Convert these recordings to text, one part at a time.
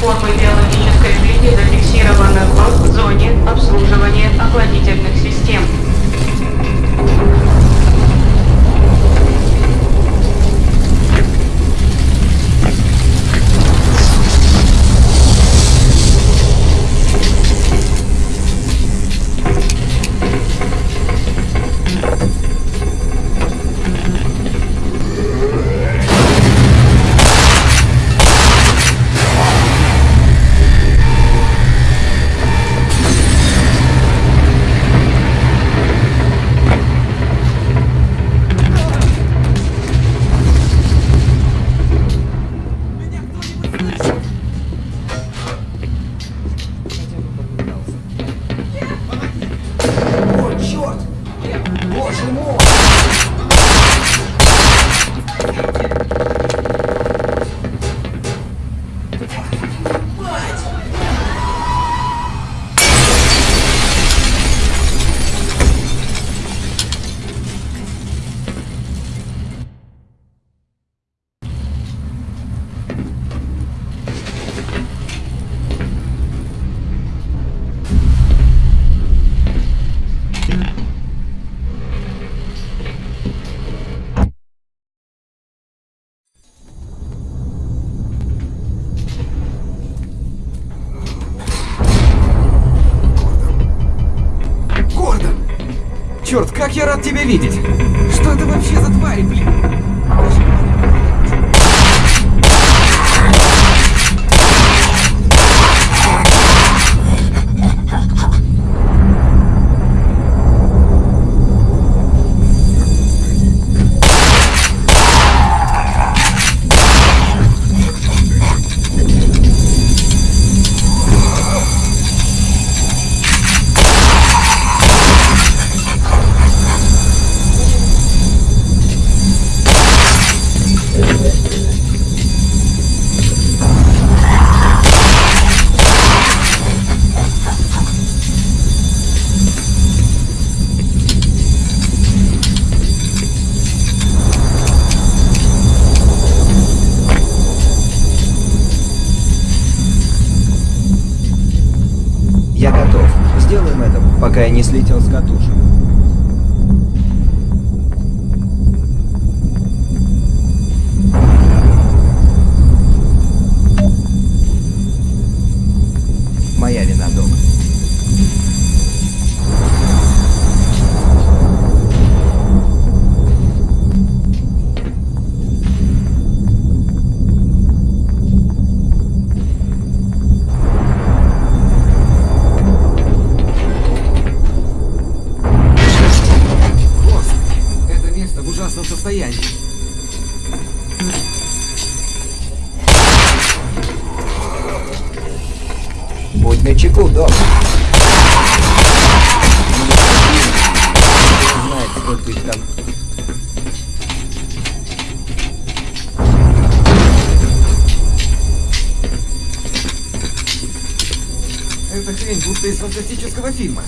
Запущенные формы как я рад тебя видеть! Что это вообще за твари, блин? Сделаем это, пока я не слетел с катушек. Начеку, док. Кто знает, сколько их там Эта хрень будто из фантастического фильма.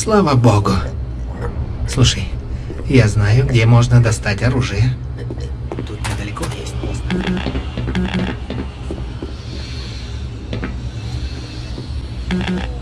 Слава богу. Слушай, я знаю, где можно достать оружие. Тут недалеко есть пост. Гордон?